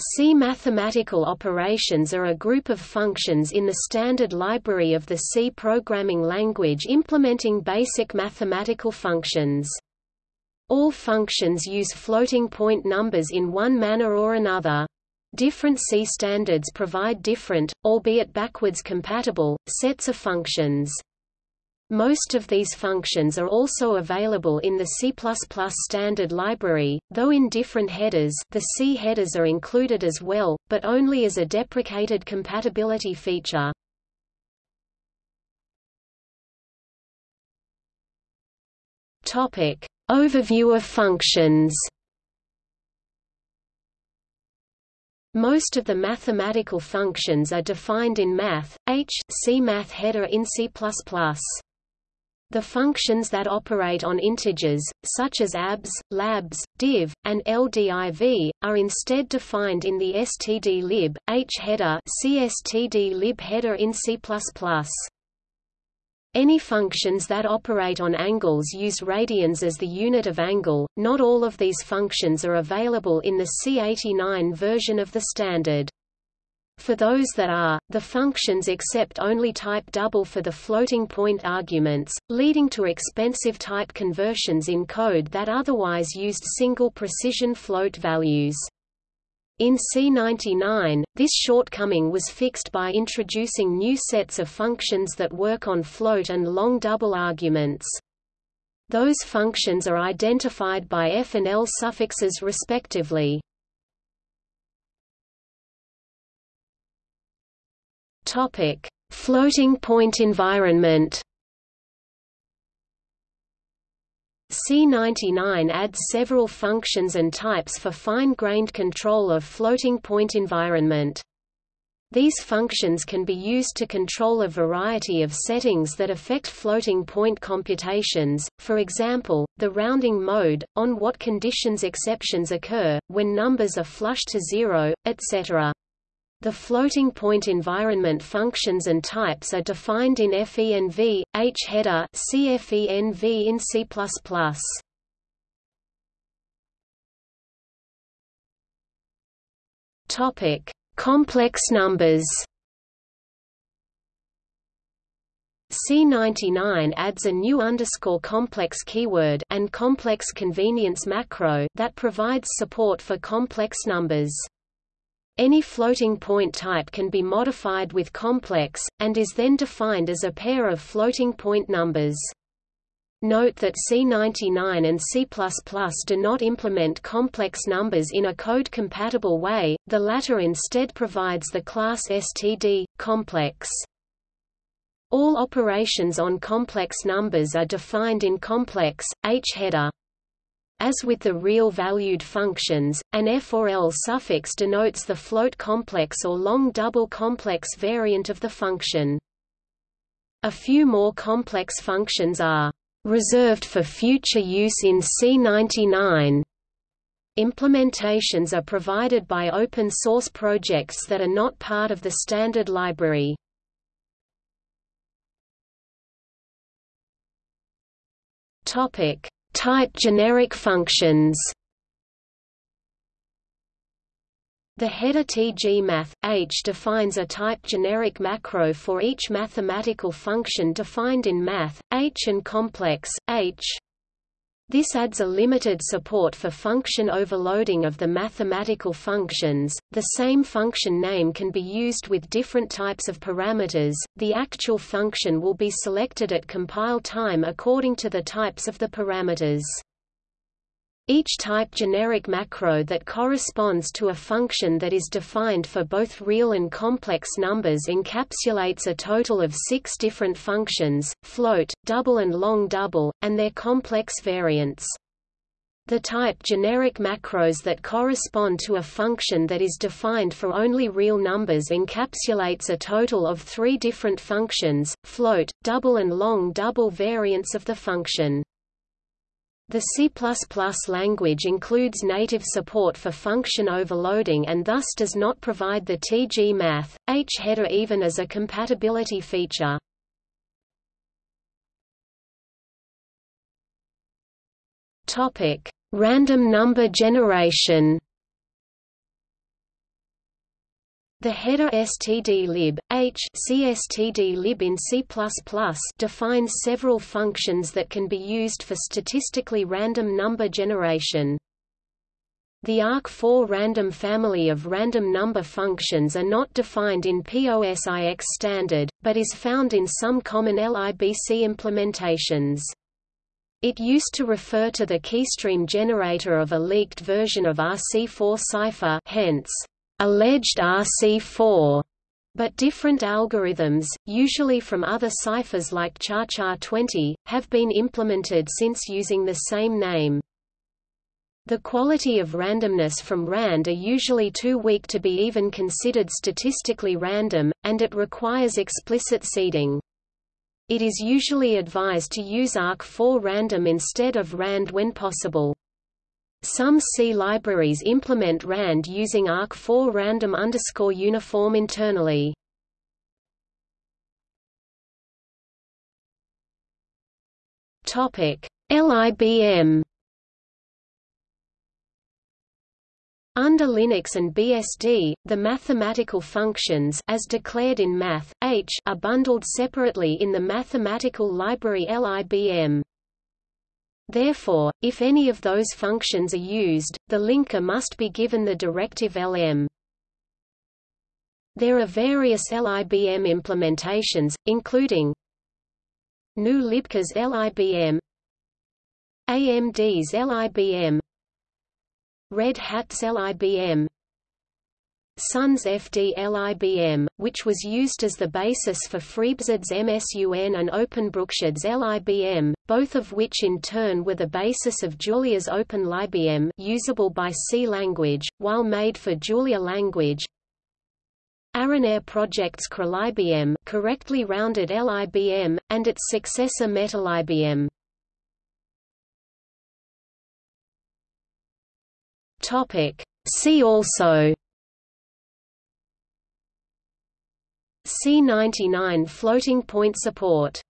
C mathematical operations are a group of functions in the standard library of the C programming language implementing basic mathematical functions. All functions use floating point numbers in one manner or another. Different C standards provide different, albeit backwards compatible, sets of functions. Most of these functions are also available in the C++ standard library, though in different headers the C headers are included as well, but only as a deprecated compatibility feature. Topic. Overview of functions Most of the mathematical functions are defined in Math, H C Math header in C++. The functions that operate on integers, such as abs, labs, div, and ldiv, are instead defined in the stdlib, h header cstdlib header in C++. Any functions that operate on angles use radians as the unit of angle. Not all of these functions are available in the C89 version of the standard. For those that are, the functions accept only type double for the floating point arguments, leading to expensive type conversions in code that otherwise used single precision float values. In C99, this shortcoming was fixed by introducing new sets of functions that work on float and long double arguments. Those functions are identified by f and l suffixes respectively. Topic: Floating point environment. C99 adds several functions and types for fine-grained control of floating point environment. These functions can be used to control a variety of settings that affect floating point computations, for example, the rounding mode, on what conditions exceptions occur, when numbers are flush to zero, etc. The floating point environment functions and types are defined in FENV, H header CFENV in C++. Topic: Complex numbers. C99 adds a new underscore complex keyword and complex convenience macro that provides support for complex numbers. Any floating point type can be modified with complex, and is then defined as a pair of floating point numbers. Note that C99 and C++ do not implement complex numbers in a code-compatible way, the latter instead provides the class std, complex. All operations on complex numbers are defined in complex, H header. As with the real-valued functions, an f or l suffix denotes the float complex or long double complex variant of the function. A few more complex functions are reserved for future use in C99. Implementations are provided by open-source projects that are not part of the standard library. Topic: Type generic functions The header tgmath, h defines a type generic macro for each mathematical function defined in math, h and complex, h. This adds a limited support for function overloading of the mathematical functions. The same function name can be used with different types of parameters. The actual function will be selected at compile time according to the types of the parameters. Each type generic macro that corresponds to a function that is defined for both real and complex numbers encapsulates a total of six different functions, float, double and long double, and their complex variants. The type generic macros that correspond to a function that is defined for only real numbers encapsulates a total of three different functions, float, double and long double variants of the function. The C++ language includes native support for function overloading and thus does not provide the tg-math, h header even as a compatibility feature. Random number generation. The header stdlib, h cstdlib in C++ defines several functions that can be used for statistically random number generation. The ARC4 random family of random number functions are not defined in POSIX standard, but is found in some common LIBC implementations. It used to refer to the keystream generator of a leaked version of RC4 cipher hence, alleged RC4, but different algorithms, usually from other ciphers like ChaCha20, have been implemented since using the same name. The quality of randomness from RAND are usually too weak to be even considered statistically random, and it requires explicit seeding. It is usually advised to use ARC4 random instead of RAND when possible. Some C libraries implement RAND using ARC4 random underscore uniform internally. Topic LIBM Under Linux and BSD, the mathematical functions as declared in Math, H are bundled separately in the mathematical library LIBM. Therefore, if any of those functions are used, the linker must be given the directive lm. There are various LIBM implementations, including GNU Libc's LIBM AMD's LIBM Red Hat's LIBM Sun's FD-LIBM, which was used as the basis for FreeBSD's MSUN and OpenBrookshard's LIBM, both of which in turn were the basis of Julia's OpenLIBM usable by C language, while made for Julia language. Arénaire Project's CrALIBM correctly rounded LIBM, and its successor MetaLIBM. See also C99 floating point support